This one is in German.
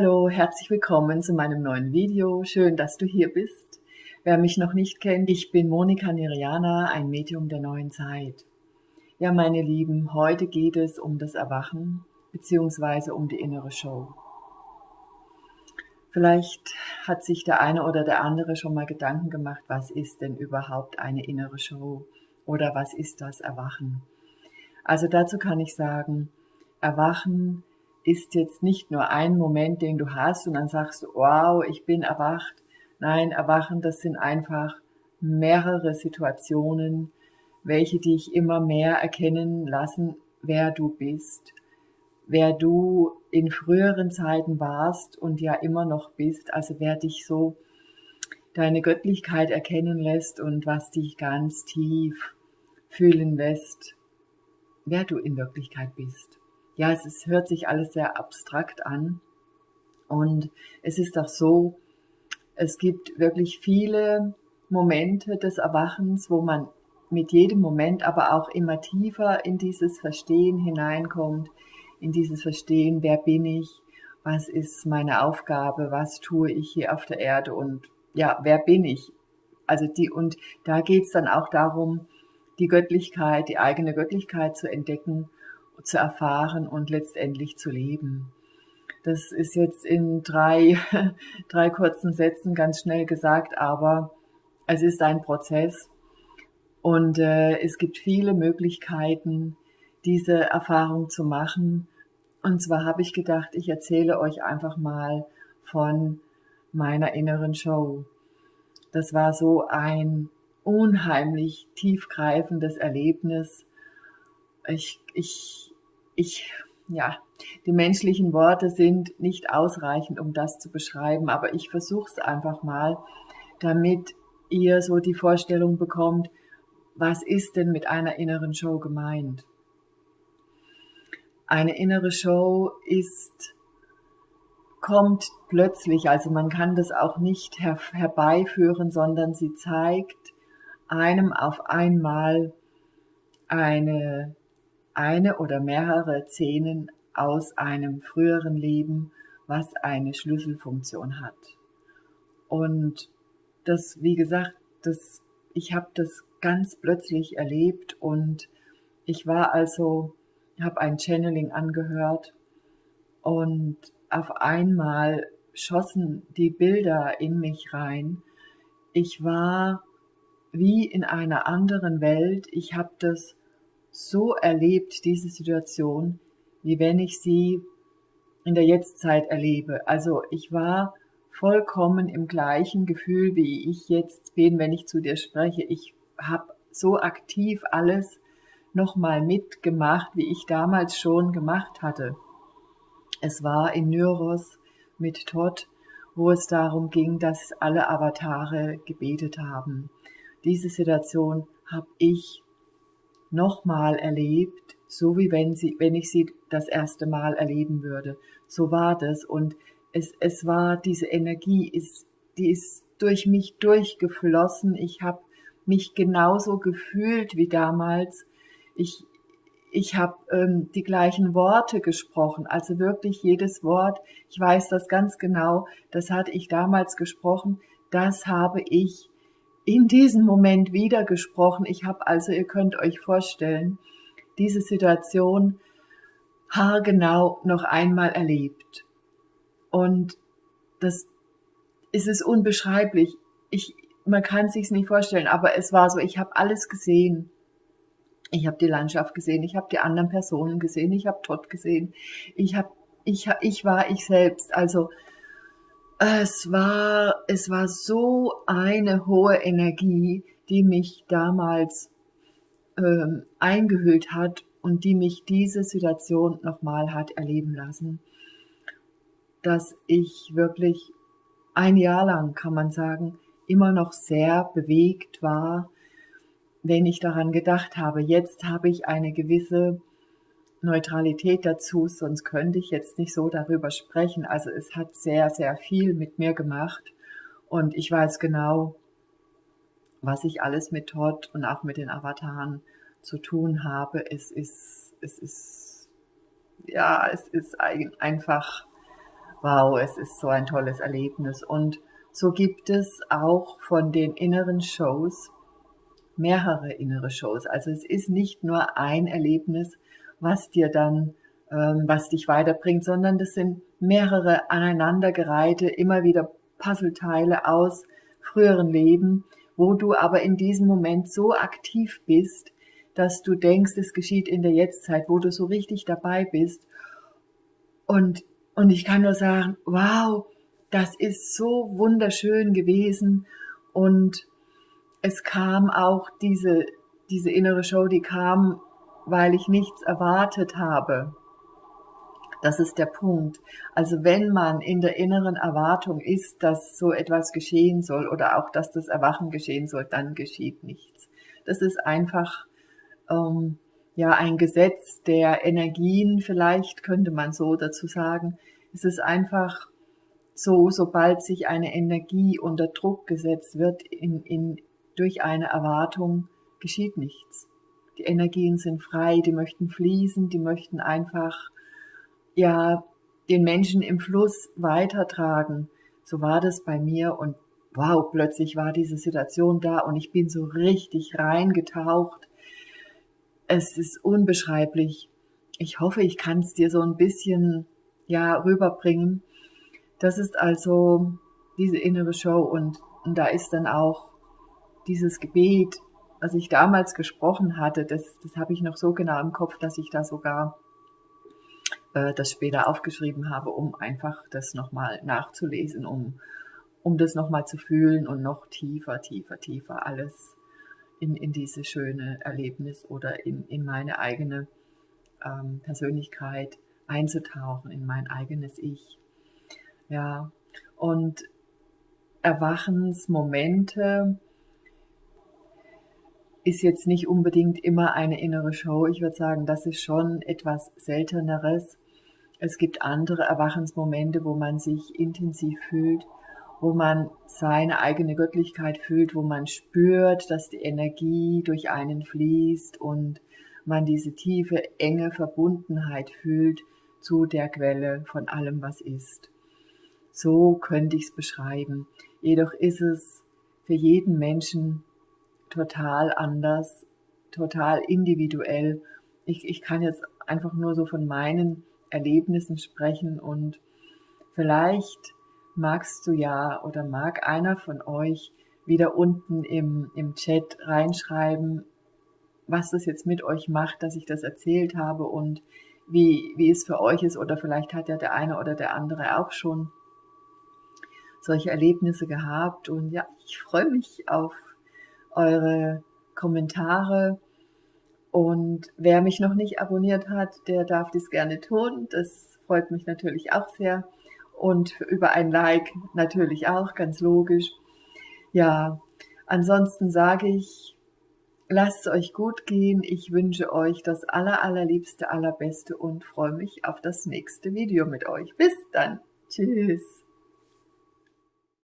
Hallo, herzlich willkommen zu meinem neuen Video. Schön, dass du hier bist. Wer mich noch nicht kennt, ich bin Monika Niriana, ein Medium der neuen Zeit. Ja, meine Lieben, heute geht es um das Erwachen bzw. um die innere Show. Vielleicht hat sich der eine oder der andere schon mal Gedanken gemacht, was ist denn überhaupt eine innere Show oder was ist das Erwachen? Also dazu kann ich sagen, Erwachen ist jetzt nicht nur ein Moment, den du hast und dann sagst du, wow, ich bin erwacht. Nein, Erwachen, das sind einfach mehrere Situationen, welche dich immer mehr erkennen lassen, wer du bist, wer du in früheren Zeiten warst und ja immer noch bist, also wer dich so deine Göttlichkeit erkennen lässt und was dich ganz tief fühlen lässt, wer du in Wirklichkeit bist ja, es ist, hört sich alles sehr abstrakt an. Und es ist auch so, es gibt wirklich viele Momente des Erwachens, wo man mit jedem Moment aber auch immer tiefer in dieses Verstehen hineinkommt, in dieses Verstehen, wer bin ich, was ist meine Aufgabe, was tue ich hier auf der Erde und ja, wer bin ich? Also die, und da geht's dann auch darum, die Göttlichkeit, die eigene Göttlichkeit zu entdecken zu erfahren und letztendlich zu leben. Das ist jetzt in drei, drei kurzen Sätzen ganz schnell gesagt, aber es ist ein Prozess und äh, es gibt viele Möglichkeiten, diese Erfahrung zu machen. Und zwar habe ich gedacht, ich erzähle euch einfach mal von meiner inneren Show. Das war so ein unheimlich tiefgreifendes Erlebnis. Ich, ich ich, ja, die menschlichen Worte sind nicht ausreichend, um das zu beschreiben, aber ich versuche es einfach mal, damit ihr so die Vorstellung bekommt, was ist denn mit einer inneren Show gemeint? Eine innere Show ist, kommt plötzlich, also man kann das auch nicht her herbeiführen, sondern sie zeigt einem auf einmal eine eine oder mehrere Szenen aus einem früheren Leben, was eine Schlüsselfunktion hat. Und das, wie gesagt, das, ich habe das ganz plötzlich erlebt und ich war also, habe ein Channeling angehört und auf einmal schossen die Bilder in mich rein. Ich war wie in einer anderen Welt. Ich habe das so erlebt, diese Situation, wie wenn ich sie in der Jetztzeit erlebe. Also ich war vollkommen im gleichen Gefühl, wie ich jetzt bin, wenn ich zu dir spreche. Ich habe so aktiv alles nochmal mitgemacht, wie ich damals schon gemacht hatte. Es war in Nyros mit Todd, wo es darum ging, dass alle Avatare gebetet haben. Diese Situation habe ich nochmal erlebt, so wie wenn, sie, wenn ich sie das erste Mal erleben würde. So war das und es, es war diese Energie, ist, die ist durch mich durchgeflossen. Ich habe mich genauso gefühlt wie damals. Ich, ich habe ähm, die gleichen Worte gesprochen, also wirklich jedes Wort. Ich weiß das ganz genau. Das hatte ich damals gesprochen. Das habe ich in diesem Moment wieder gesprochen. Ich habe also, ihr könnt euch vorstellen, diese Situation haargenau noch einmal erlebt. Und das ist es unbeschreiblich. Ich, man kann sich's nicht vorstellen, aber es war so, ich habe alles gesehen. Ich habe die Landschaft gesehen, ich habe die anderen Personen gesehen, ich habe Todd gesehen, ich habe ich, ich war ich selbst. Also es war, es war so eine hohe Energie, die mich damals ähm, eingehüllt hat und die mich diese Situation nochmal hat erleben lassen, dass ich wirklich ein Jahr lang, kann man sagen, immer noch sehr bewegt war, wenn ich daran gedacht habe, jetzt habe ich eine gewisse Neutralität dazu, sonst könnte ich jetzt nicht so darüber sprechen. Also es hat sehr, sehr viel mit mir gemacht und ich weiß genau, was ich alles mit Todd und auch mit den Avataren zu tun habe. Es ist, es ist, ja, es ist einfach wow, es ist so ein tolles Erlebnis. Und so gibt es auch von den inneren Shows mehrere innere Shows. Also es ist nicht nur ein Erlebnis, was dir dann, ähm, was dich weiterbringt, sondern das sind mehrere aneinandergereihte, immer wieder Puzzleteile aus früheren Leben, wo du aber in diesem Moment so aktiv bist, dass du denkst, es geschieht in der Jetztzeit, wo du so richtig dabei bist. Und, und ich kann nur sagen, wow, das ist so wunderschön gewesen und es kam auch diese, diese innere Show, die kam, weil ich nichts erwartet habe. Das ist der Punkt. Also wenn man in der inneren Erwartung ist, dass so etwas geschehen soll oder auch, dass das Erwachen geschehen soll, dann geschieht nichts. Das ist einfach ähm, ja ein Gesetz der Energien, vielleicht könnte man so dazu sagen. Es ist einfach so, sobald sich eine Energie unter Druck gesetzt wird in, in, durch eine Erwartung, geschieht nichts. Die Energien sind frei, die möchten fließen, die möchten einfach, ja, den Menschen im Fluss weitertragen. So war das bei mir und wow, plötzlich war diese Situation da und ich bin so richtig reingetaucht. Es ist unbeschreiblich. Ich hoffe, ich kann es dir so ein bisschen, ja, rüberbringen das ist also diese innere Show und, und da ist dann auch dieses Gebet, was ich damals gesprochen hatte, das, das habe ich noch so genau im Kopf, dass ich da sogar äh, das später aufgeschrieben habe, um einfach das nochmal nachzulesen, um, um das nochmal zu fühlen und noch tiefer, tiefer, tiefer alles in, in diese schöne Erlebnis oder in, in meine eigene ähm, Persönlichkeit einzutauchen, in mein eigenes Ich. Ja, und Erwachensmomente ist jetzt nicht unbedingt immer eine innere Show. Ich würde sagen, das ist schon etwas Selteneres. Es gibt andere Erwachensmomente, wo man sich intensiv fühlt, wo man seine eigene Göttlichkeit fühlt, wo man spürt, dass die Energie durch einen fließt und man diese tiefe, enge Verbundenheit fühlt zu der Quelle von allem, was ist. So könnte ich es beschreiben. Jedoch ist es für jeden Menschen total anders, total individuell. Ich, ich kann jetzt einfach nur so von meinen Erlebnissen sprechen und vielleicht magst du ja oder mag einer von euch wieder unten im, im Chat reinschreiben, was das jetzt mit euch macht, dass ich das erzählt habe und wie, wie es für euch ist oder vielleicht hat ja der eine oder der andere auch schon solche Erlebnisse gehabt. Und ja, ich freue mich auf eure Kommentare. Und wer mich noch nicht abonniert hat, der darf dies gerne tun. Das freut mich natürlich auch sehr. Und über ein Like natürlich auch, ganz logisch. Ja, ansonsten sage ich, lasst es euch gut gehen. Ich wünsche euch das aller, allerliebste, allerbeste und freue mich auf das nächste Video mit euch. Bis dann. Tschüss.